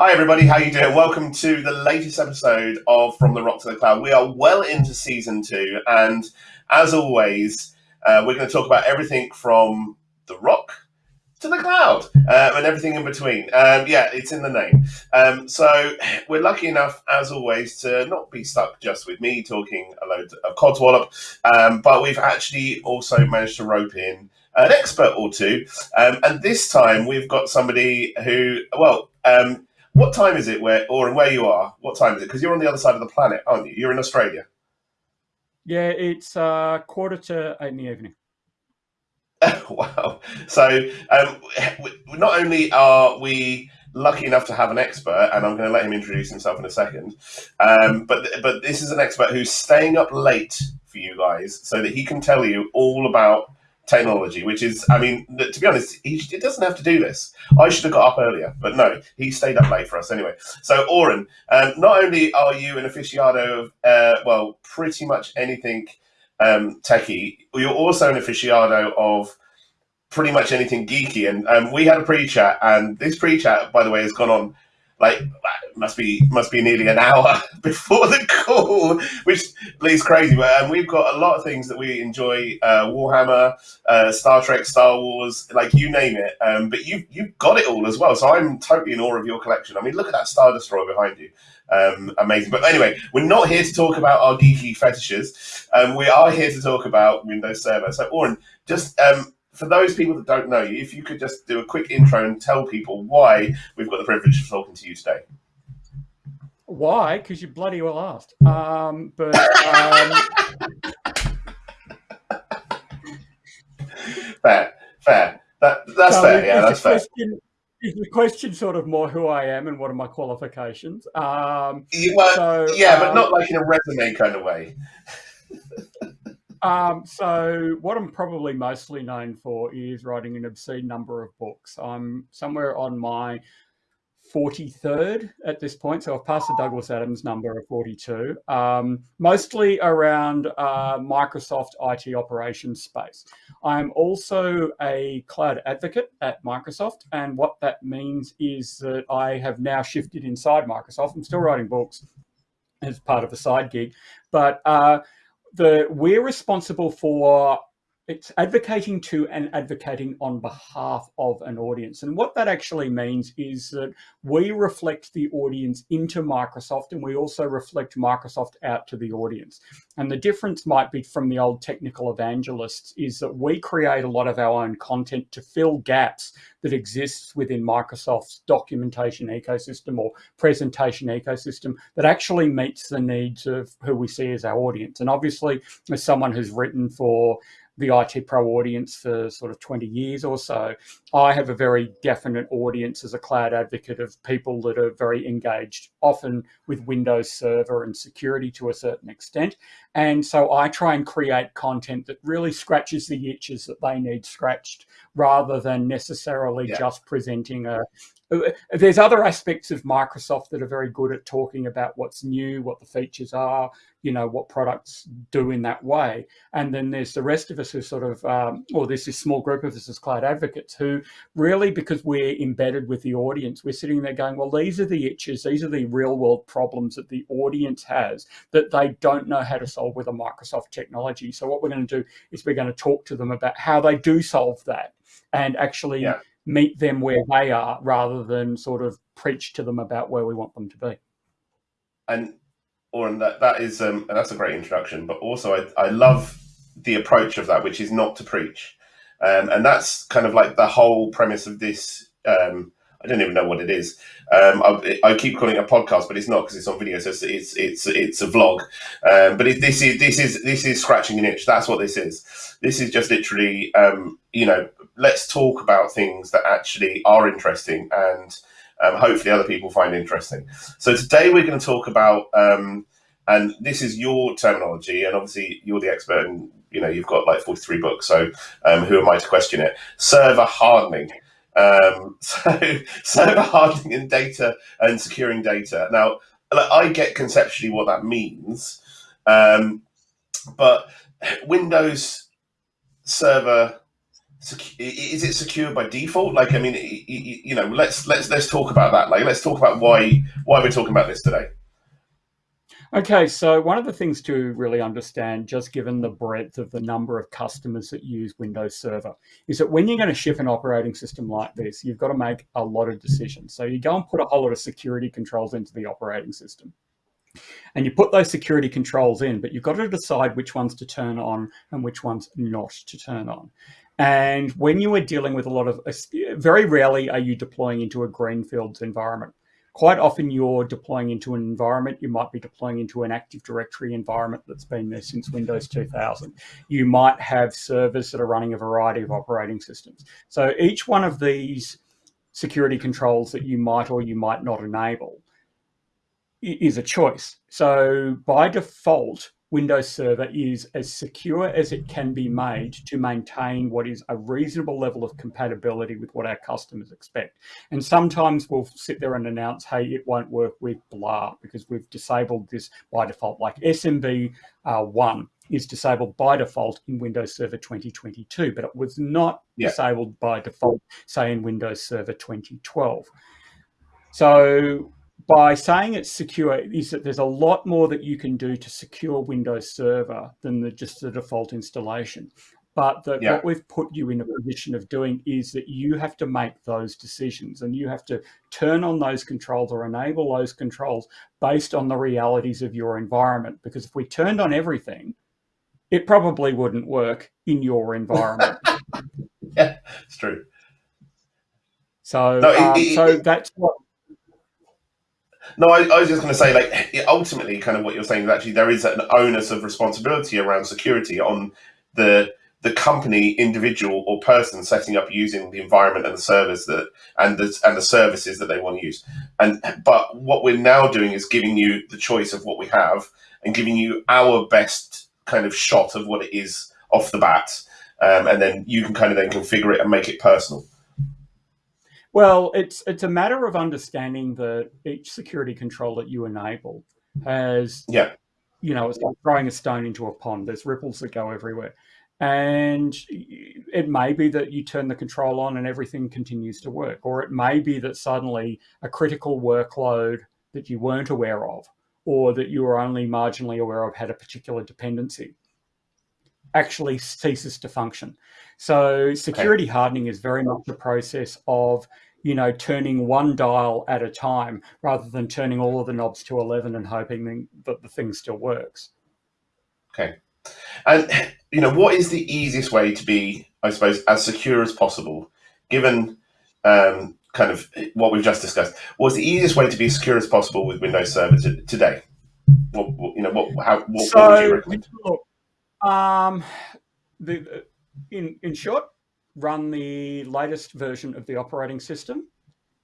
Hi everybody, how you doing? Welcome to the latest episode of From the Rock to the Cloud. We are well into season two, and as always, uh, we're going to talk about everything from the rock to the cloud um, and everything in between. Um, yeah, it's in the name. Um, so we're lucky enough, as always, to not be stuck just with me talking a load of codswallop, um, but we've actually also managed to rope in an expert or two. Um, and this time we've got somebody who, well, um, what time is it where, or where you are? What time is it? Because you're on the other side of the planet, aren't you? You're in Australia. Yeah, it's uh, quarter to eight in the evening. wow. So, um, not only are we lucky enough to have an expert, and I'm going to let him introduce himself in a second, um, but but this is an expert who's staying up late for you guys so that he can tell you all about technology, which is, I mean, to be honest, he, he, doesn't have to do this. I should have got up earlier, but no, he stayed up late for us anyway. So, Oren, um, not only are you an aficionado of, uh, well, pretty much anything um, techie, you're also an aficionado of pretty much anything geeky. And um, we had a pre chat, and this pre chat, by the way, has gone on like must be must be nearly an hour before the call, which leaves crazy. But um, we've got a lot of things that we enjoy: uh, Warhammer, uh, Star Trek, Star Wars, like you name it. Um, but you you've got it all as well. So I'm totally in awe of your collection. I mean, look at that Star Destroyer behind you. Um, amazing. But anyway, we're not here to talk about our geeky fetishes. Um, we are here to talk about Windows Server. So, Oren, just um, for those people that don't know you, if you could just do a quick intro and tell people why we've got the privilege of talking to you today. Why? Because you bloody well asked. Um, but um... fair, fair. That, that's so fair. Yeah, that's fair. Question, is the question sort of more who I am and what are my qualifications? Um, yeah, well, so, yeah, but not um, like in a resume kind of way. Um, so what I'm probably mostly known for is writing an obscene number of books. I'm somewhere on my 43rd at this point. So I've passed the Douglas Adams number of 42, um, mostly around uh, Microsoft IT operations space. I'm also a cloud advocate at Microsoft. And what that means is that I have now shifted inside Microsoft. I'm still writing books as part of a side gig, but uh, the we're responsible for it's advocating to and advocating on behalf of an audience. And what that actually means is that we reflect the audience into Microsoft and we also reflect Microsoft out to the audience. And the difference might be from the old technical evangelists is that we create a lot of our own content to fill gaps that exists within Microsoft's documentation ecosystem or presentation ecosystem that actually meets the needs of who we see as our audience. And obviously, as someone who's written for the IT Pro audience for sort of 20 years or so, I have a very definite audience as a cloud advocate of people that are very engaged, often with Windows Server and security to a certain extent. And so I try and create content that really scratches the itches that they need scratched rather than necessarily yeah. just presenting a, there's other aspects of Microsoft that are very good at talking about what's new, what the features are, you know, what products do in that way. And then there's the rest of us who sort of, um, or there's this small group of us as cloud advocates who really, because we're embedded with the audience, we're sitting there going, well, these are the itches, these are the real world problems that the audience has that they don't know how to solve with a Microsoft technology. So what we're going to do is we're going to talk to them about how they do solve that and actually yeah meet them where they are rather than sort of preach to them about where we want them to be. And Oren, that that is um, that's a great introduction. But also, I, I love the approach of that, which is not to preach, um, and that's kind of like the whole premise of this. Um, I don't even know what it is. Um, I, I, keep calling it a podcast, but it's not because it's on video. So it's it's it's, it's a vlog. Um, but it, this is this is this is scratching an itch. That's what this is. This is just literally, um, you know, let's talk about things that actually are interesting and um, hopefully other people find interesting. So today we're going to talk about, um, and this is your terminology, and obviously you're the expert, and you know you've got like 43 books. So um, who am I to question it? Server hardening. Um, so server hardening data and securing data. Now, I get conceptually what that means, um, but Windows Server is it secure by default? Like, I mean, you know, let's let's let's talk about that. Like, let's talk about why why we're talking about this today. Okay, so one of the things to really understand, just given the breadth of the number of customers that use Windows Server, is that when you're going to ship an operating system like this, you've got to make a lot of decisions. So you go and put a whole lot of security controls into the operating system. And you put those security controls in, but you've got to decide which ones to turn on and which ones not to turn on. And when you are dealing with a lot of, very rarely are you deploying into a greenfields environment quite often you're deploying into an environment, you might be deploying into an Active Directory environment that's been there since Windows 2000. You might have servers that are running a variety of operating systems. So each one of these security controls that you might or you might not enable is a choice. So by default, Windows Server is as secure as it can be made to maintain what is a reasonable level of compatibility with what our customers expect. And sometimes we'll sit there and announce, hey, it won't work with blah because we've disabled this by default, like SMB uh, 1 is disabled by default in Windows Server 2022, but it was not yeah. disabled by default, say in Windows Server 2012. So by saying it's secure is that there's a lot more that you can do to secure Windows Server than the, just the default installation. But the, yeah. what we've put you in a position of doing is that you have to make those decisions and you have to turn on those controls or enable those controls based on the realities of your environment. Because if we turned on everything, it probably wouldn't work in your environment. yeah, it's true. So, no, it, um, it, so it, that's what no, I, I was just going to say, like, ultimately, kind of what you're saying is actually there is an onus of responsibility around security on the the company, individual, or person setting up using the environment and the service that and the and the services that they want to use. And but what we're now doing is giving you the choice of what we have and giving you our best kind of shot of what it is off the bat, um, and then you can kind of then configure it and make it personal. Well, it's it's a matter of understanding that each security control that you enable has, yeah, you know, it's like throwing a stone into a pond. There's ripples that go everywhere, and it may be that you turn the control on and everything continues to work, or it may be that suddenly a critical workload that you weren't aware of, or that you were only marginally aware of, had a particular dependency actually ceases to function. So security okay. hardening is very much a process of you know turning one dial at a time rather than turning all of the knobs to 11 and hoping that the thing still works. Okay. And you know what is the easiest way to be I suppose as secure as possible given um, kind of what we've just discussed. What's the easiest way to be as secure as possible with Windows Server today? What, what, you know what how what, so, what would you recommend? Look, um, the, in, in short, run the latest version of the operating system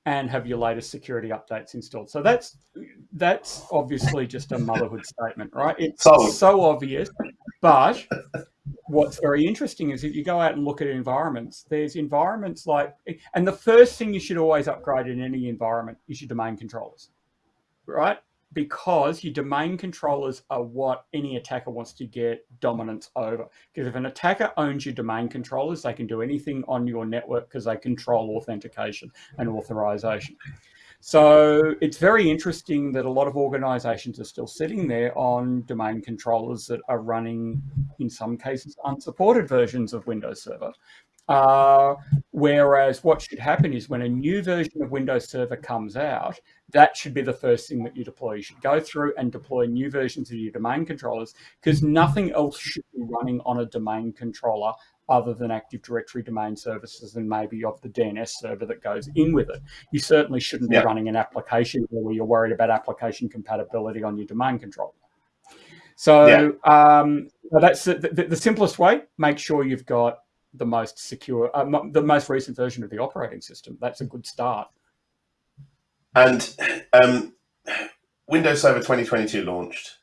and have your latest security updates installed. So that's that's obviously just a motherhood statement, right? It's so, so obvious, but what's very interesting is if you go out and look at environments, there's environments like, and the first thing you should always upgrade in any environment is your domain controllers, right? Because your domain controllers are what any attacker wants to get dominance over. Because if an attacker owns your domain controllers, they can do anything on your network because they control authentication and authorization. So it's very interesting that a lot of organizations are still sitting there on domain controllers that are running, in some cases, unsupported versions of Windows Server. Uh, whereas what should happen is when a new version of Windows Server comes out, that should be the first thing that you deploy. You should go through and deploy new versions of your domain controllers because nothing else should be running on a domain controller other than Active Directory domain services and maybe of the DNS server that goes in with it. You certainly shouldn't be running an application where you're worried about application compatibility on your domain controller. So yeah. um, that's the, the, the, simplest way. Make sure you've got the most secure, uh, the most recent version of the operating system. That's a good start. And um, Windows Server 2022 launched,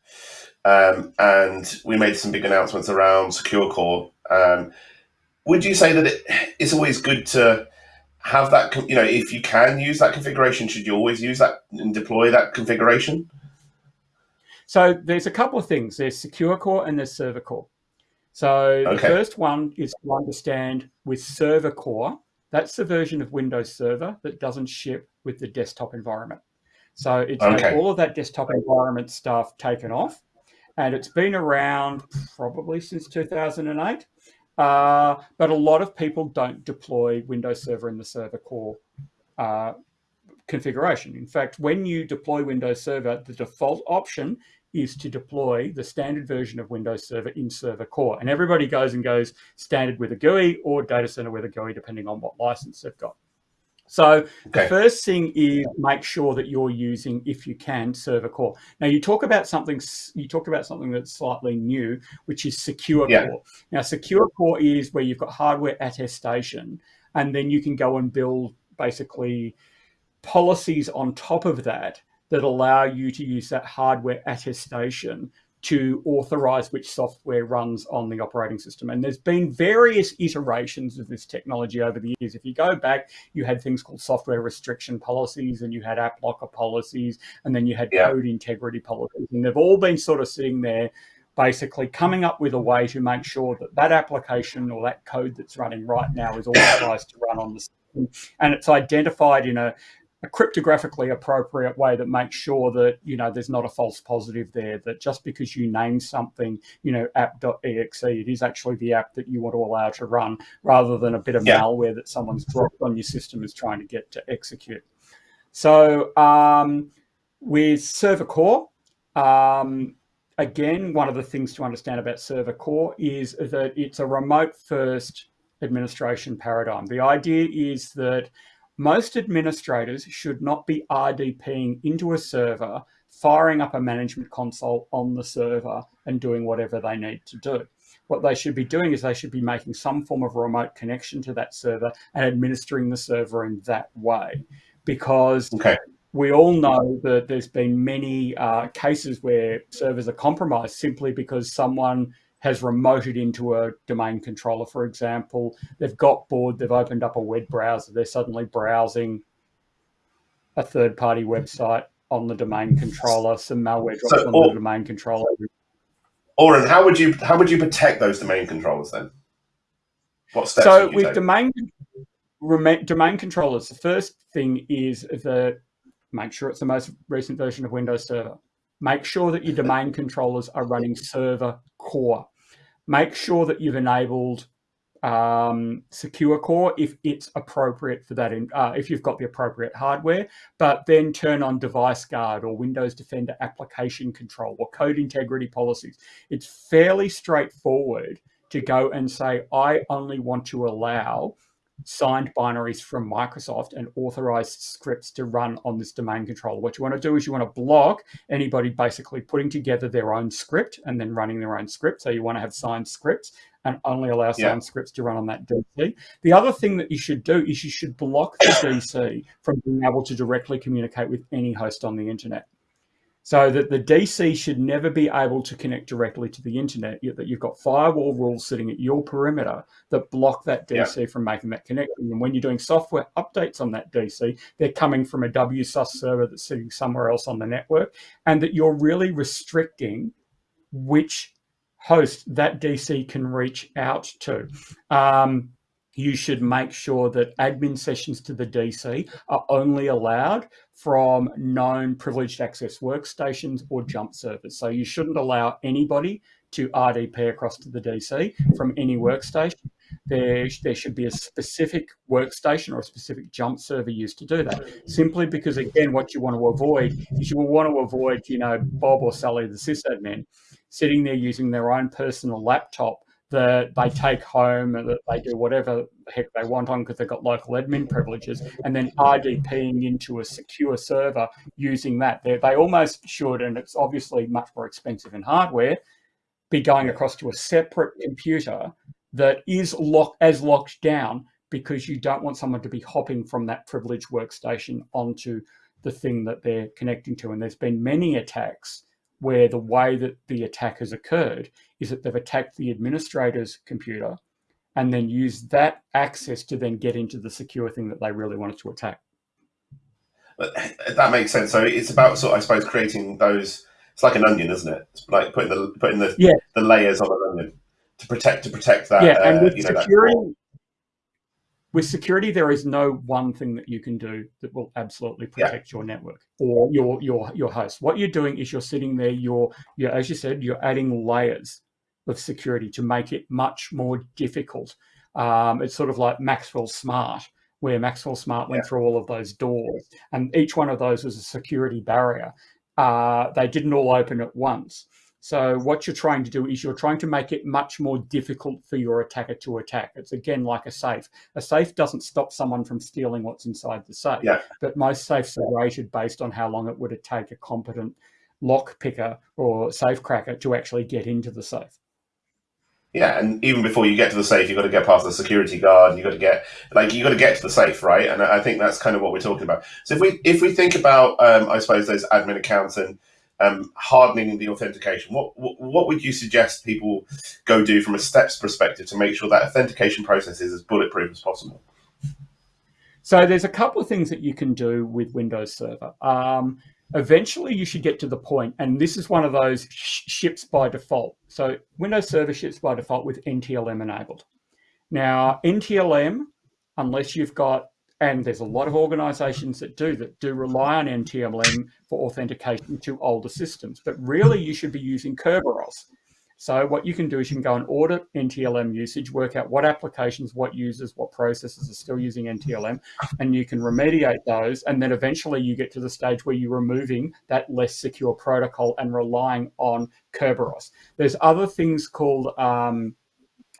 um, and we made some big announcements around Secure Core. Um, would you say that it, it's always good to have that, you know, if you can use that configuration, should you always use that and deploy that configuration? So there's a couple of things. There's Secure Core and there's Server Core. So okay. the first one is to understand with Server Core, that's the version of Windows Server that doesn't ship with the desktop environment. So it's okay. all of that desktop environment stuff taken off, and it's been around probably since 2008. Uh, but a lot of people don't deploy Windows Server in the Server Core uh, configuration. In fact, when you deploy Windows Server, the default option is to deploy the standard version of Windows Server in Server Core. And everybody goes and goes standard with a GUI or data center with a GUI, depending on what license they've got. So okay. the first thing is make sure that you're using, if you can, Server Core. Now you talk about something. You talk about something that's slightly new, which is Secure yeah. Core. Now Secure Core is where you've got hardware attestation, and then you can go and build basically policies on top of that that allow you to use that hardware attestation to authorize which software runs on the operating system. And there's been various iterations of this technology over the years. If you go back, you had things called software restriction policies and you had AppLocker policies, and then you had yeah. code integrity policies. And they've all been sort of sitting there basically coming up with a way to make sure that that application or that code that's running right now is authorized to run on the system. And it's identified in a a cryptographically appropriate way that makes sure that you know there's not a false positive there that just because you name something you know app.exe it is actually the app that you want to allow to run rather than a bit of yeah. malware that someone's dropped on your system is trying to get to execute so um, with server core um, again one of the things to understand about server core is that it's a remote first administration paradigm the idea is that most administrators should not be RDPing into a server, firing up a management console on the server and doing whatever they need to do. What they should be doing is they should be making some form of remote connection to that server and administering the server in that way. Because okay. we all know that there's been many uh, cases where servers are compromised simply because someone has remoted into a domain controller, for example. They've got bored, they've opened up a web browser, they're suddenly browsing a third party website on the domain controller, some malware drops so, on or, the domain controller. Oren, how would you how would you protect those domain controllers then? What steps? So with take? domain domain controllers, the first thing is that make sure it's the most recent version of Windows Server. Make sure that your domain controllers are running server core make sure that you've enabled um, secure core if it's appropriate for that, in, uh, if you've got the appropriate hardware, but then turn on device guard or Windows Defender application control or code integrity policies. It's fairly straightforward to go and say, I only want to allow signed binaries from Microsoft and authorized scripts to run on this domain controller. What you want to do is you want to block anybody basically putting together their own script and then running their own script. So you want to have signed scripts and only allow signed scripts to run on that DC. The other thing that you should do is you should block the DC from being able to directly communicate with any host on the internet so that the DC should never be able to connect directly to the internet, that you've got firewall rules sitting at your perimeter that block that DC yeah. from making that connection. And when you're doing software updates on that DC, they're coming from a WSUS server that's sitting somewhere else on the network, and that you're really restricting which host that DC can reach out to. Um, you should make sure that admin sessions to the DC are only allowed from known privileged access workstations or jump servers. So you shouldn't allow anybody to RDP across to the DC from any workstation. There, there should be a specific workstation or a specific jump server used to do that. Simply because, again, what you want to avoid is you will want to avoid, you know, Bob or Sally, the sysadmin, sitting there using their own personal laptop that they take home and that they do whatever the heck they want on because they've got local admin privileges, and then RDPing into a secure server using that. They, they almost should, and it's obviously much more expensive in hardware, be going across to a separate computer that is locked as locked down because you don't want someone to be hopping from that privileged workstation onto the thing that they're connecting to. And there's been many attacks where the way that the attack has occurred is that they've attacked the administrator's computer and then used that access to then get into the secure thing that they really wanted to attack. That makes sense. So it's about sort of, I suppose, creating those. It's like an onion, isn't it? It's like putting the putting the yeah. the layers on an onion. to protect to protect that. Yeah, and uh, with you know, with security, there is no one thing that you can do that will absolutely Yeah. protect your network or your your your host. What you're doing is you're sitting there. You're you're as you said, you're adding layers of security to make it much more difficult. Um, it's sort of like Maxwell Smart, where Maxwell Smart went Yeah. through all of those doors, and each one of those was a security barrier. Uh, they didn't all open at once. So what you're trying to do is you're trying to make it much more difficult for your attacker to attack. It's again like a safe. A safe doesn't stop someone from stealing what's inside the safe. Yeah. But most safes are rated based on how long it would take a competent lock picker or safe cracker to actually get into the safe. Yeah, and even before you get to the safe, you've got to get past the security guard. You've got to get like you've got to get to the safe, right? And I I think that's kind of what we're talking about. So if we if we think about, um, I suppose those admin accounts and um, hardening the authentication, what, what what would you suggest people go do from a steps perspective to make sure that authentication process is as bulletproof as possible? So there's a couple of things that you can do with Windows Server. Um, eventually, you should get to the point, and this is one of those sh- ships by default. So Windows Server ships by default with NTLM enabled. Now, NTLM, unless you've got, and there's a lot of organizations that do that do rely on NTLM for authentication to older systems, but really you should be using Kerberos. So what you can do is you can go and audit NTLM usage, work out what applications, what users, what processes are still using NTLM, and you can remediate those. And then eventually you get to the stage where you're removing that less secure protocol and relying on Kerberos. There's other things called um,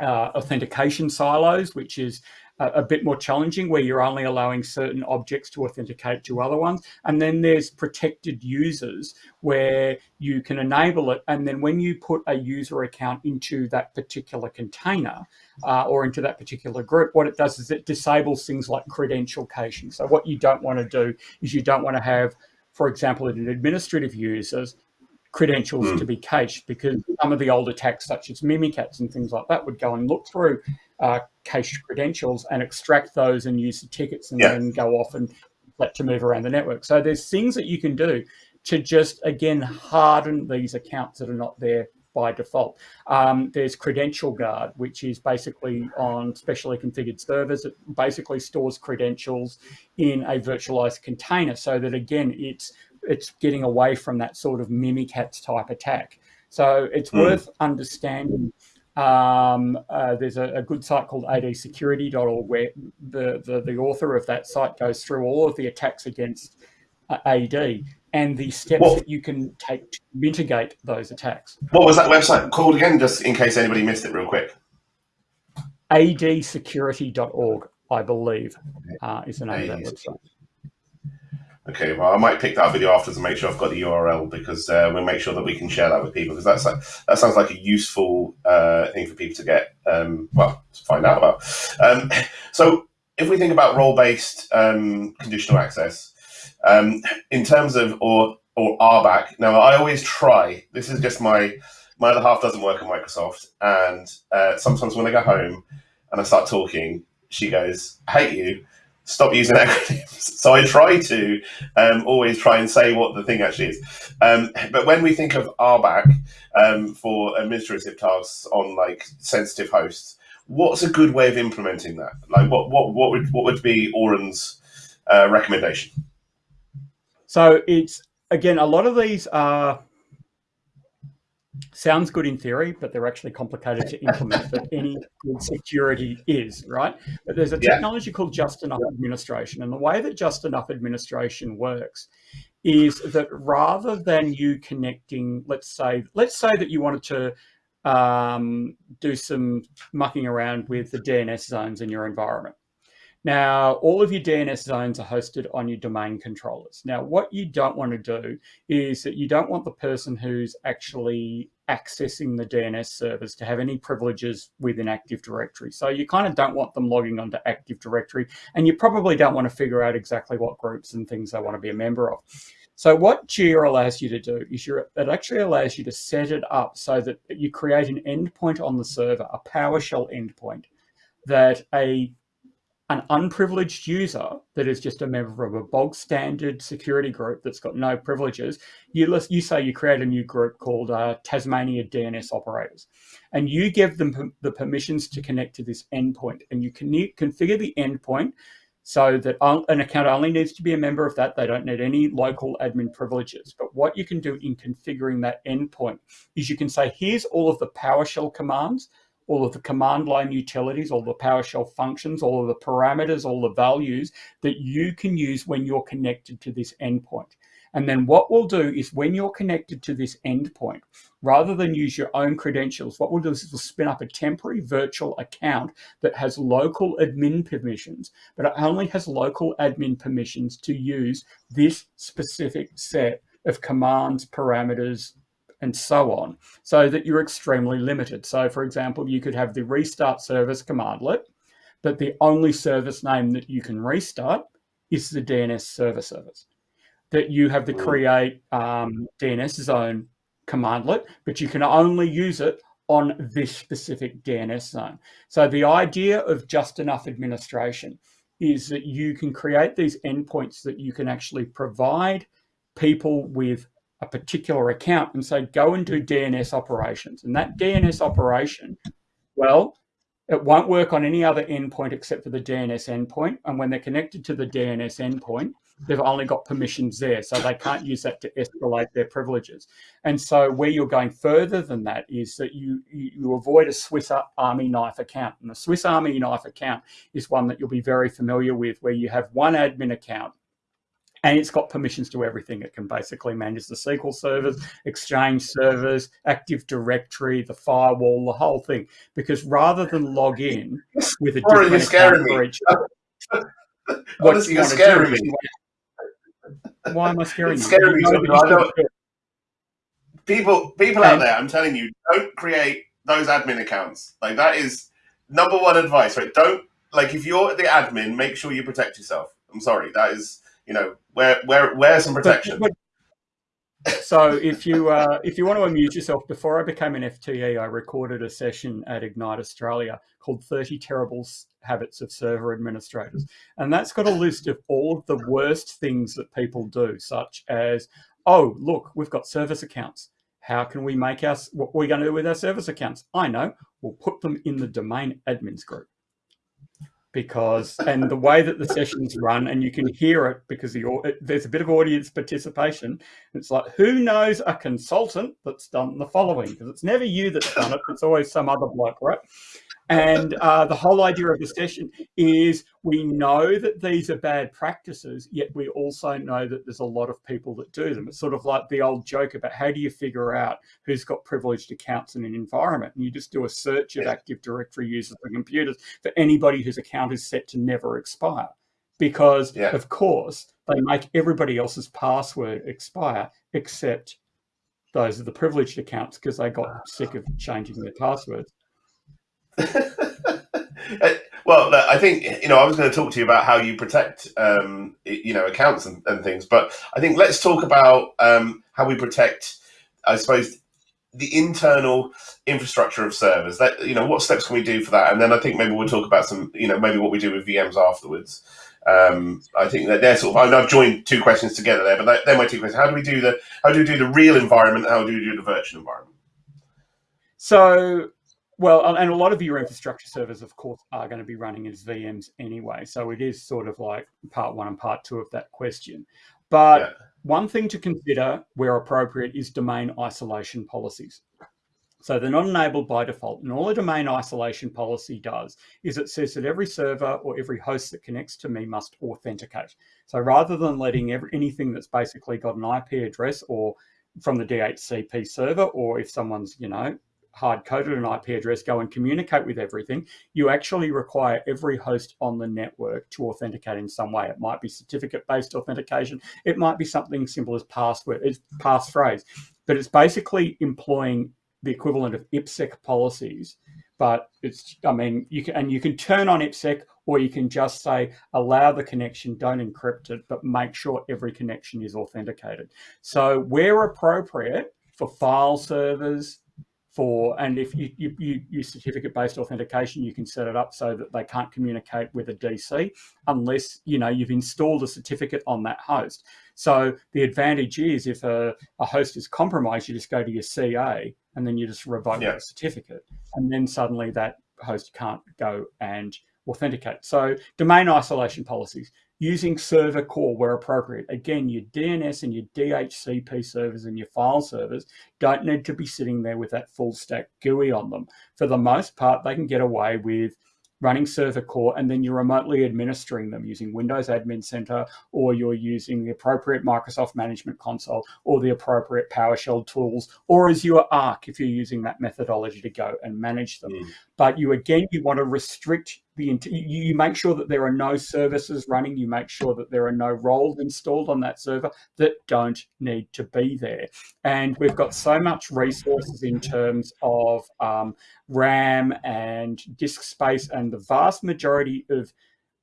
uh, authentication silos, which is a, a bit more challenging, where you're only allowing certain objects to authenticate to other ones. And then there's protected users, where you can enable it. And then when you put a user account into that particular container uh, or into that particular group, what it does is it disables things like credential caching. So what you don't want to do is you don't want to have, for example, an administrative users credentials Mm. to be cached because some of the old attacks, such as Mimikatz and things like that, would go and look through uh, cached credentials and extract those and use the tickets and Yeah. then go off and let to move around the network. So there's things that you can do to just again harden these accounts that are not there by default. Um, there's Credential Guard, which is basically on specially configured servers. It basically stores credentials in a virtualized container so that again it's it's getting away from that sort of Mimikatz type attack. So it's Mm. worth understanding. Um, uh, there's a, a good site called adsecurity.org where the, the, the author of that site goes through all of the attacks against uh, AD and the steps What- that you can take to mitigate those attacks. What was that website called again? Just in case anybody missed it, real quick. adsecurity.org, I believe, uh, is the name of that AD website. Okay, well, I might pick that video after to make sure I've got the URL because uh, we'll make sure that we can share that with people because that's like, that sounds like a useful uh, thing for people to get um, well to find out about. Um, so, if we think about role-based um, conditional access um, in terms of or or RBAC, now I always try. This is just my my other half doesn't work at Microsoft, and uh, sometimes when I go home and I start talking, she goes, "I hate you." Stop using acronyms. So I try to um, always try and say what the thing actually is. Um, but when we think of RBAC um, for administrative tasks on like sensitive hosts, what's a good way of implementing that? Like, what what what would what would be Oren's uh, recommendation? So it's again a lot of these are sounds good in theory, but they're actually complicated to implement. but any good security is right. But there's a Yeah. technology called just enough administration, and the way that just enough administration works is that rather than you connecting, let's say, let's say that you wanted to um, do some mucking around with the DNS zones in your environment. Now, all of your DNS zones are hosted on your domain controllers. Now, what you don't want to do is that you don't want the person who's actually accessing the DNS servers to have any privileges within Active Directory. So you kind of don't want them logging onto Active Directory, and you probably don't want to figure out exactly what groups and things they want to be a member of. So what JEA allows you to do is it actually allows you to set it up so that you create an endpoint on the server, a PowerShell endpoint, that a an unprivileged user that is just a member of a bog standard security group that's got no privileges, you, list, you say you create a new group called uh, Tasmania DNS operators, and you give them the permissions to connect to this endpoint, and you can configure the endpoint so that an account only needs to be a member of that. They don't need any local admin privileges. But what you can do in configuring that endpoint is you can say, here's all of the PowerShell commands all of the command line utilities, all the PowerShell functions, all of the parameters, all the values that you can use when you're connected to this endpoint. And then what we'll do is when you're connected to this endpoint, rather than use your own credentials, what we'll do is we'll spin up a temporary virtual account that has local admin permissions, but it only has local admin permissions to use this specific set of commands, parameters, and so on, so that you're extremely limited. So for example, you could have the restart service commandlet, but the only service name that you can restart is the DNS server service. That you have the create um, DNS zone commandlet, but you can only use it on this specific DNS zone. So the idea of just enough administration is that you can create these endpoints that you can actually provide people with a particular account and say, go and do DNS operations. And that DNS operation, well, it won't work on any other endpoint except for the DNS endpoint. And when they're connected to the DNS endpoint, they've only got permissions there. So they can't use that to escalate their privileges. And so where you're going further than that is that you, you avoid a Swiss Army knife account. And the Swiss Army knife account is one that you'll be very familiar with, where you have one admin account and it's got permissions to everything. It can basically manage the SQL servers, Exchange servers, Active Directory, the firewall, the whole thing. Because rather than log in with a different account for each, what you're scaring me. Why am I scaring it's you? Scaring me. People, people out there, I'm telling you, don't create those admin accounts. Like that is number one advice, right? Don't like if you're the admin, make sure you protect yourself. I'm sorry, that is you know, wear wear wear some protection. But, but, so if you uh, if you want to amuse yourself, before I became an FTE, I recorded a session at Ignite Australia called 30 Terrible Habits of Server Administrators. And that's got a list of all of the worst things that people do, such as, oh, look, we've got service accounts. How can we make us, what are we going to do with our service accounts? I know, we'll put them in the domain admins group because and the way that the sessions run and you can hear it because the there's a bit of audience participation it's like who knows a consultant that's done the following? Because it's never you that's done it it's always some other bloke right and uh, the whole idea of the session is we know that these are bad practices, yet we also know that there's a lot of people that do them. It's sort of like the old joke about how do you figure out who's got privileged accounts in an environment? And you just do a search of Active Directory users and computers for anybody whose account is set to never expire. Because, yeah. of course, they make everybody else's password expire except those are the privileged accounts because they got sick of changing their passwords. well, I think you know I was going to talk to you about how you protect um, you know accounts and, and, things, but I think let's talk about um, how we protect, I suppose, the internal infrastructure of servers. That you know, what steps can we do for that? And then I think maybe we'll talk about some, you know, maybe what we do with VMs afterwards. Um, I think that they're sort of. I've joined two questions together there, but they're my two questions. How do we do the? How do we do the real environment? How do we do the virtual environment? So well, um, and a lot of your infrastructure servers, of course, are going to be running as VMs anyway. So it is sort of like part one and part two of that question. But yeah. one thing to consider where appropriate is domain isolation policies. So they're not enabled by default. And all a domain isolation policy does is it says that every server or every host that connects to me must authenticate. So rather than letting every, anything that's basically got an IP address or from the DHCP server, or if someone's, you know, hard coded an IP address go and communicate with everything, you actually require every host on the network to authenticate in some way. It might be certificate based authentication. It might be something simple as password, it's passphrase, but it's basically employing the equivalent of IPsec policies. But it's, I mean, you can, and you can turn on IPsec or you can just say, allow the connection, don't encrypt it, but make sure every connection is authenticated. So where appropriate for file servers, for, and if you, you, you use certificate-based authentication, you can set it up so that they can't communicate with a DC unless, you know, you've installed a certificate on that host. So the advantage is if a, a host is compromised, you just go to your CA and then you just revoke yeah. that certificate. And then suddenly that host can't go and authenticate. So domain isolation policies using server core where appropriate. Again, your DNS and your DHCP servers and your file servers don't need to be sitting there with that full stack GUI on them. For the most part, they can get away with running server core and then you're remotely administering them using Windows Admin Center or you're using the appropriate Microsoft Management Console or the appropriate PowerShell tools or Azure Arc if you're using that methodology to go and manage them. Mm. But you again, you want to restrict the you make sure that there are no services running you make sure that there are no roles installed on that server that don't need to be there. And we've got so much resources in terms of um, ram and disk space and the vast majority of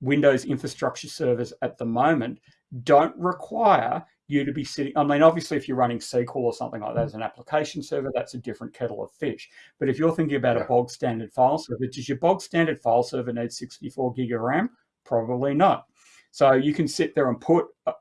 windows infrastructure servers at the moment don't require you to be sitting. I mean, obviously, if you're running SQL or something like that as an application server, that's a different kettle of fish. But if you're thinking about yeah. a bog standard file server, does your bog standard file server need 64 gig of RAM? Probably not. So you can sit there and put uh,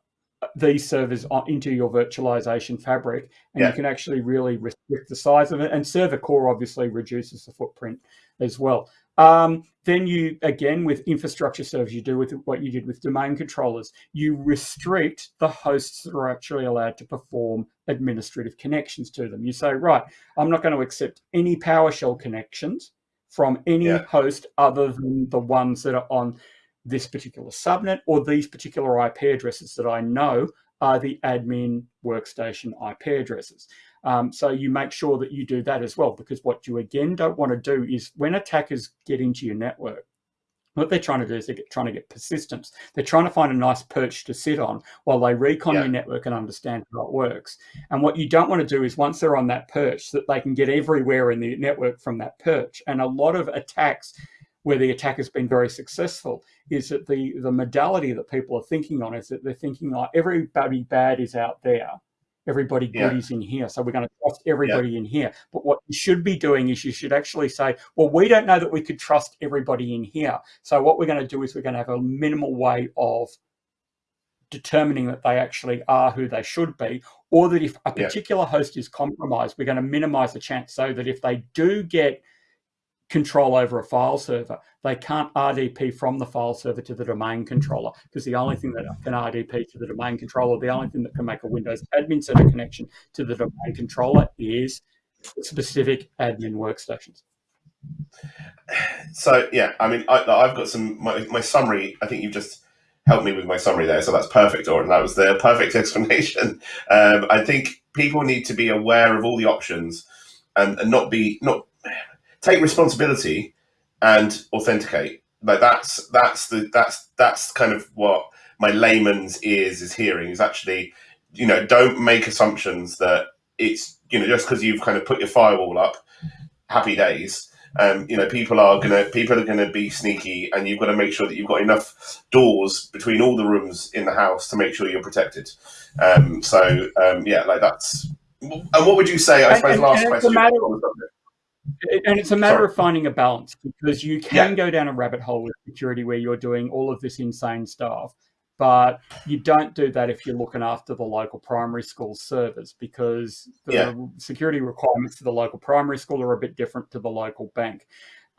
these servers into your virtualization fabric, and yeah. you can actually really restrict the size of it. And server core obviously reduces the footprint as well. Um, then you, again, with infrastructure servers, you do with what you did with domain controllers, you restrict the hosts that are actually allowed to perform administrative connections to them. You say, right, I'm not going to accept any PowerShell connections from any yeah. host other than the ones that are on this particular subnet or these particular IP addresses that I know are the admin workstation IP addresses. Um, so you make sure that you do that as well, because what you again don't want to do is when attackers get into your network, what they're trying to do is they're trying to get persistence. They're trying to find a nice perch to sit on while they recon yeah. your network and understand how it works. And what you don't want to do is once they're on that perch, that they can get everywhere in the network from that perch. And a lot of attacks where the attack has been very successful is that the, the modality that people are thinking on is that they're thinking like everybody bad is out there everybody good is in here. So we're going to trust everybody yeah. in here. But what you should be doing is you should actually say, well, we don't know that we could trust everybody in here. So what we're going to do is we're going to have a minimal way of determining that they actually are who they should be, or that if a particular yeah. host is compromised, we're going to minimize the chance so that if they do get control over a file server. They can't RDP from the file server to the domain controller because the only thing that can RDP to the domain controller, the only thing that can make a Windows Admin Center connection to the domain controller is specific admin workstations. So yeah, I mean, I, have got some my, my, summary. I think you've just helped me with my summary there, so that's perfect, Or That was the perfect explanation. Um, I think people need to be aware of all the options and, and not be not take responsibility and authenticate. Like that's that's the that's that's kind of what my layman's ears is hearing is actually, you know, don't make assumptions that it's you know just because you've kind of put your firewall up, happy days. Um, you know, people are gonna people are gonna be sneaky, and you've got to make sure that you've got enough doors between all the rooms in the house to make sure you're protected. Um, so um, yeah, like that's. And what would you say? I suppose and, last and question and it's a matter Sorry. of finding a balance because you can yeah. go down a rabbit hole with security where you're doing all of this insane stuff but you don't do that if you're looking after the local primary school servers because the yeah. security requirements for the local primary school are a bit different to the local bank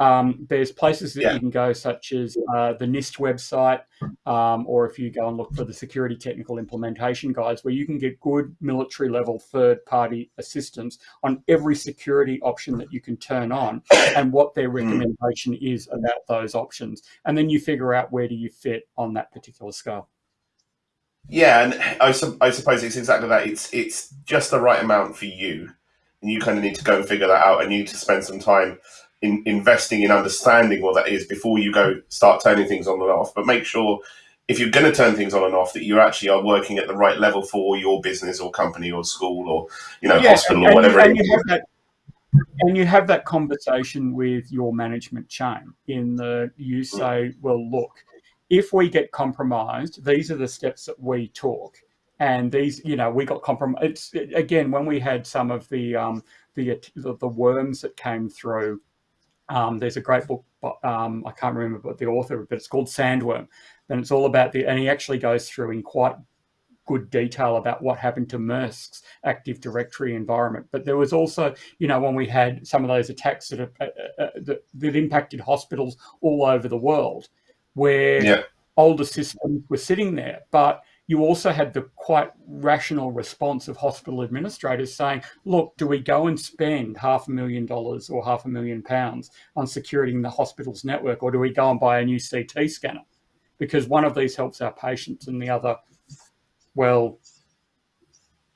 um, there's places that yeah. you can go, such as uh, the NIST website, um, or if you go and look for the security technical implementation guides, where you can get good military level third party assistance on every security option that you can turn on and what their hmm. recommendation is about those options. And then you figure out where do you fit on that particular scale. Yeah, and I, su I suppose it's exactly that. It's it's just the right amount for you, and you kind of need to go and figure that out, and you need to spend some time in investing in understanding what that is before you go start turning things on and off. But make sure if you're going to turn things on and off that you actually are working at the right level for your business or company or school or you know yeah, hospital or whatever. And, you that, and you have that conversation with your management chain in the you mm. say, well, look, if we get compromised, these are the steps that we took and these, you know, we got compromised. It's again when we had some of the um, the the worms that came through. Um, there's a great book. Um, I can't remember what the author, but it's called Sandworm, and it's all about the. And he actually goes through in quite good detail about what happened to Maersk's Active Directory environment. But there was also, you know, when we had some of those attacks that, uh, uh, that, that, impacted hospitals all over the world, where yeah. older systems were sitting there, but you also had the quite rational response of hospital administrators saying, look, do we go and spend half a million dollars or half a million pounds on securing the hospital's network, or do we go and buy a new CT scanner? Because one of these helps our patients and the other, well,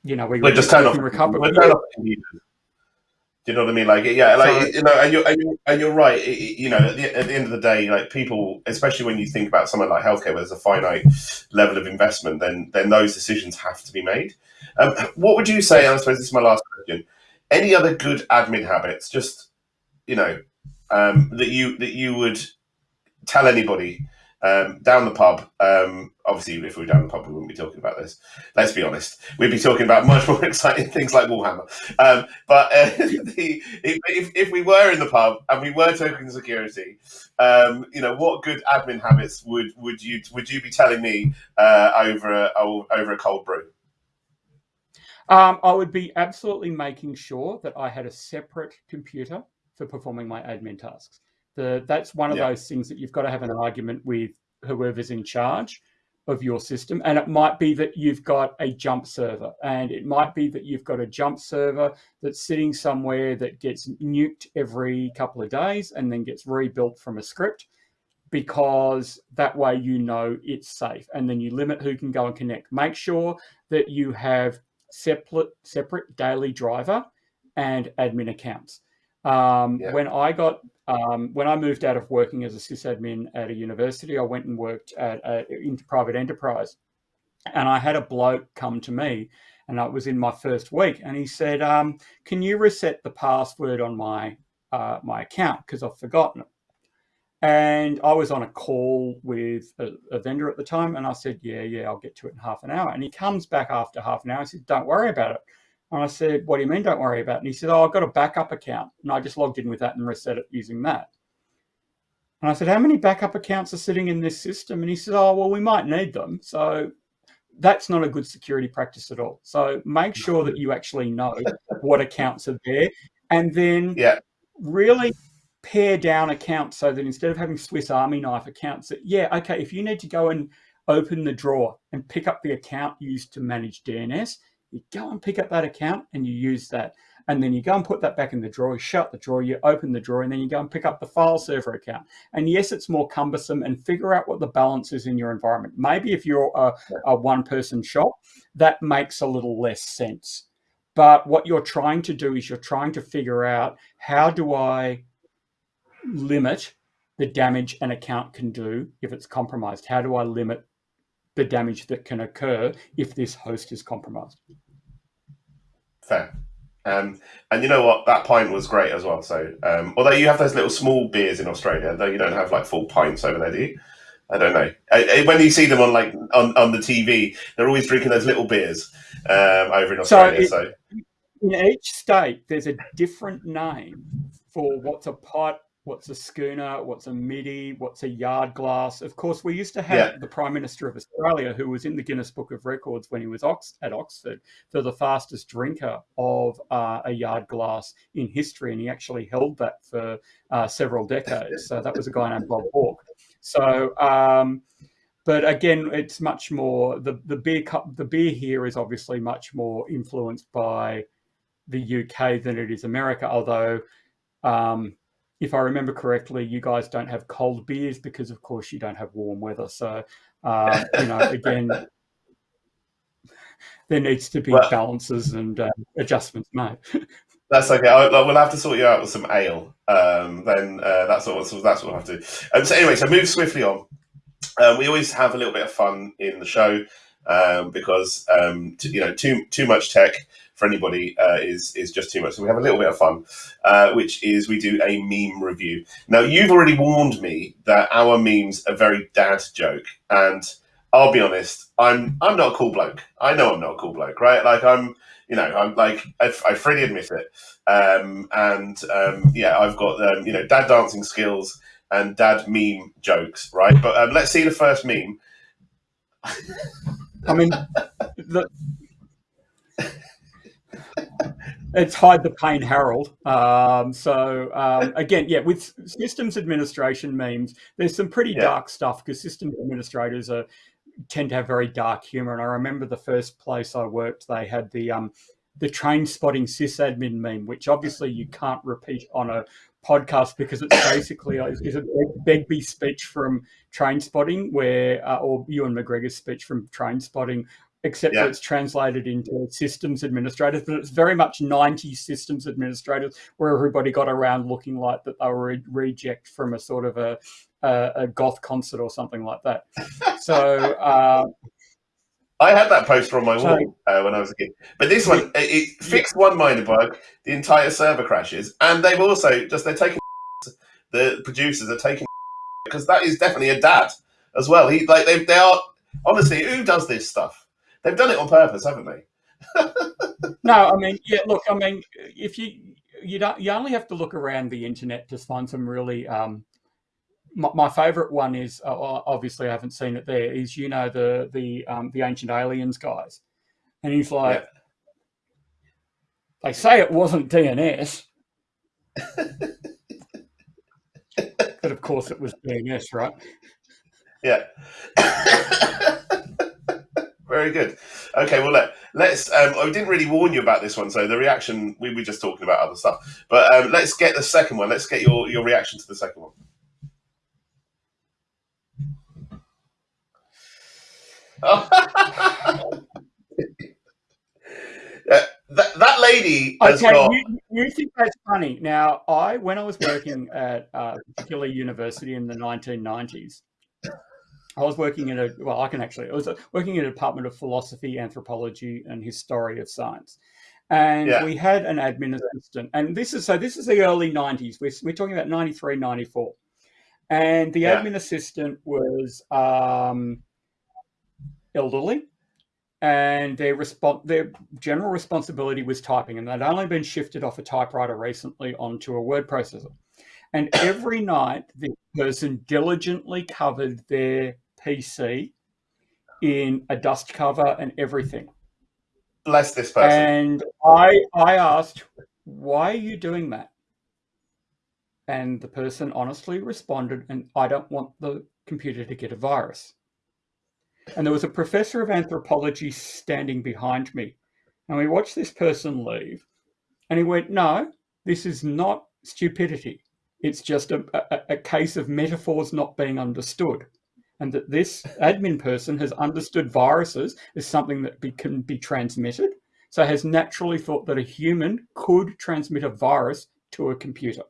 you know, we, we just turn off, recover. Turn off do you know what I mean? Like, yeah, like you know, and you're and you're, and you're right. you know, at the, at the, end of the day, like people, especially when you think about something like healthcare, where there's a finite level of investment, then then those decisions have to be made. Um, what would you say? I suppose this is my last question. Any other good admin habits, just you know, um, that you that you would tell anybody um, down the pub, um, obviously, if we were down the pub, we wouldn't be talking about this. Let's be honest. We'd be talking about much more exciting things like Warhammer. Um, but uh, the, if, if, we were in the pub and we were token security, um, you know, what good admin habits would, would you would you be telling me uh, over a, over a cold brew? Um, I would be absolutely making sure that I had a separate computer for performing my admin tasks. The, that's one of yeah. those things that you've got to have an argument with whoever's in charge of your system. And it might be that you've got a jump server, and it might be that you've got a jump server that's sitting somewhere that gets nuked every couple of days and then gets rebuilt from a script because that way you know it's safe. And then you limit who can go and connect. Make sure that you have separate separate daily driver and admin accounts. Um, yeah. When I got um, when I moved out of working as a sysadmin at a university, I went and worked at a, in private enterprise, and I had a bloke come to me, and I was in my first week, and he said, um, "Can you reset the password on my uh, my account because I've forgotten it?" And I was on a call with a, a, vendor at the time, and I said, "Yeah, yeah, I'll get to it in half an hour." And he comes back after half an hour. He said, "Don't worry about it." And I said, What do you mean, don't worry about it? And he said, Oh, I've got a backup account. And I just logged in with that and reset it using that. And I said, How many backup accounts are sitting in this system? And he said, Oh, well, we might need them. So that's not a good security practice at all. So make sure that you actually know what accounts are there and then yeah. really pare down accounts so that instead of having Swiss Army knife accounts, that, yeah, okay, if you need to go and open the drawer and pick up the account used to manage DNS, you go and pick up that account and you use that. And then you go and put that back in the drawer, you shut the drawer, you open the drawer, and then you go and pick up the file server account. And yes, it's more cumbersome and figure out what the balance is in your environment. Maybe if you're a, a one person shop, that makes a little less sense. But what you're trying to do is you're trying to figure out how do I limit the damage an account can do if it's compromised? How do I limit the damage that can occur if this host is compromised? Fair. Um, and you know what? That pint was great as well. So, um, although you have those little small beers in Australia, though you don't have like full pints over there, do you? I don't know. I, I, when you see them on like on, on the TV, they're always drinking those little beers um, over in Australia. So, it, so, in each state, there's a different name for what's a pot what's a schooner, what's a midi, what's a yard glass. Of course, we used to have yeah. the Prime Minister of Australia, who was in the Guinness Book of Records when he was Ox- at Oxford, for the fastest drinker of uh, a yard glass in history, and he actually held that for uh, several decades. So that was a guy named Bob Hawke. So. Um, but again, it's much more the the beer cup. The beer here is obviously much more influenced by the UK than it is America. Although um, if I remember correctly, you guys don't have cold beers because, of course, you don't have warm weather. So, uh, you know, again, there needs to be well, balances and uh, adjustments made. That's okay. I, we'll have to sort you out with some ale. Um, then uh, that's what so that's what we'll have to. do. Um, so anyway, so move swiftly on. Um, we always have a little bit of fun in the show um, because um, you know too too much tech for anybody uh, is is just too much. So we have a little bit of fun, uh, which is we do a meme review. Now you've already warned me that our memes are very dad joke, and I'll be honest, I'm I'm not a cool bloke. I know I'm not a cool bloke, right? Like I'm, you know, I'm like I, I freely admit it. Um, and um, yeah, I've got um, you know dad dancing skills and dad meme jokes, right? But um, let's see the first meme. I mean, the, it's hide the pain, Harold. Um, so um, again, yeah, with systems administration memes, there's some pretty yeah. dark stuff because systems administrators are tend to have very dark humor. And I remember the first place I worked, they had the um, the train spotting sysadmin meme, which obviously you can't repeat on a podcast because it's basically is a Begbie speech from Trainspotting, where uh, or Ewan McGregor's speech from Trainspotting, except yeah. that it's translated into systems administrators, but it's very much 90 systems administrators where everybody got around looking like that they were a reject from a sort of a, a, a goth concert or something like that. so, uh, I had that poster on my wall uh, when I was a kid. But this one, it, it fixed one minor bug, the entire server crashes, and they've also just they're taking the producers are taking because that is definitely a dad as well. He like they they are honestly who does this stuff? They've done it on purpose, haven't they? no, I mean, yeah. Look, I mean, if you you don't you only have to look around the internet to find some really um, my, my favorite one is uh, obviously I haven't seen it there. Is you know the the um, the ancient aliens guys, and he's like, yeah. they say it wasn't DNS, but of course it was DNS, right? Yeah. Very good. Okay, well let, let's. Um, I didn't really warn you about this one, so the reaction we were just talking about other stuff. But um, let's get the second one. Let's get your your reaction to the second one. that, that lady okay, got... you, you, think that's funny. Now, I when I was working at a particular university in the 1990s, I was working in a well, I can actually. I was working in a department of philosophy, anthropology, and history of science, and yeah. we had an admin assistant. And this is so. This is the early 90s. We're, we're talking about 93, 94, and the yeah. admin assistant was. Um, elderly, and their respons- their general responsibility was typing, and they'd only been shifted off a typewriter recently onto a word processor. And every night, the person diligently covered their PC in a dust cover and everything. Bless this person. And I I asked, why are you doing that? And the person honestly responded, and I don't want the computer to get a virus. And there was a professor of anthropology standing behind me. And we watched this person leave. And he went, No, this is not stupidity. It's just a, a, a case of metaphors not being understood. And that this admin person has understood viruses as something that be, can be transmitted. So has naturally thought that a human could transmit a virus to a computer.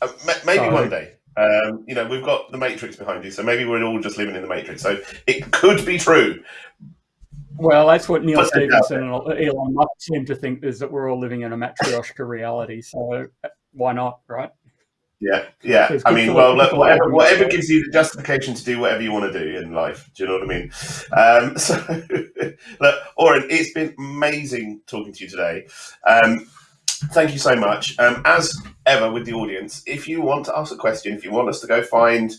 Uh, maybe so, one day. Um, you know, we've got the Matrix behind you, so maybe we're all just living in the Matrix. So it could be true. Well, that's what Neal Stephenson and Elon Musk seem to think is that we're all living in a matryoshka reality. So why not, right? Yeah, yeah. I mean, well, look, whatever, whatever gives you the justification to do whatever you want to do in life. Do you know what I mean? Um, so, look, Oren, it's been amazing talking to you today. Um, thank you so much. Um, as ever with the audience, if you want to ask a question, if you want us to go find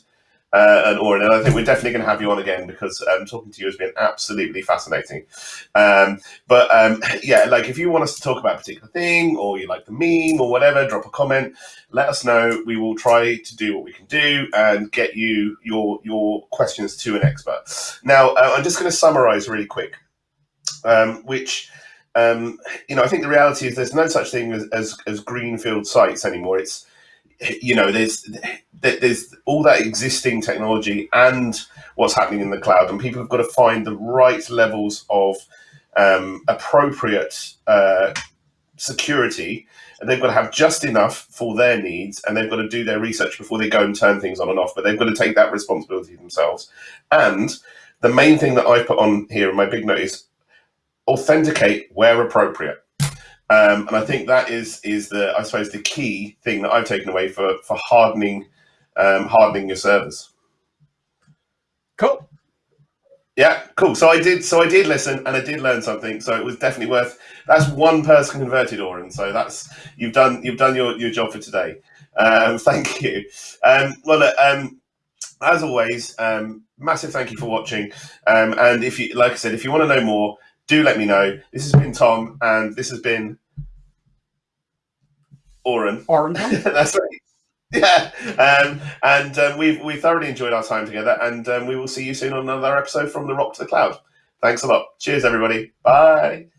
uh, an Oren, and I think we're definitely going to have you on again because um, talking to you has been absolutely fascinating. Um, but um, yeah, like if you want us to talk about a particular thing or you like the meme or whatever, drop a comment, let us know. We will try to do what we can do and get you your your questions to an expert. Now, uh, I'm just going to summarize really quick, um, which um, you know, I think the reality is there's no such thing as, as, as greenfield sites anymore. It's, you know, there's there's all that existing technology and what's happening in the cloud, and people have got to find the right levels of um, appropriate uh, security, and they've got to have just enough for their needs, and they've got to do their research before they go and turn things on and off. But they've got to take that responsibility themselves. And the main thing that I put on here in my big note is authenticate where appropriate. Um, and I think that is is the I suppose the key thing that I've taken away for for hardening um, hardening your servers. Cool. Yeah, cool. So I did. So I did listen, and I did learn something. So it was definitely worth. That's one person converted, Oren. So that's you've done. You've done your, your job for today. Um, thank you. Um, well, look, um, as always, um, massive thank you for watching. Um, and if you, like I said, if you want to know more, do let me know. This has been Tom, and this has been Oren. Oren. That's right. Yeah, um, and um, we've we thoroughly enjoyed our time together, and um, we will see you soon on another episode from the Rock to the Cloud. Thanks a lot. Cheers, everybody. Bye.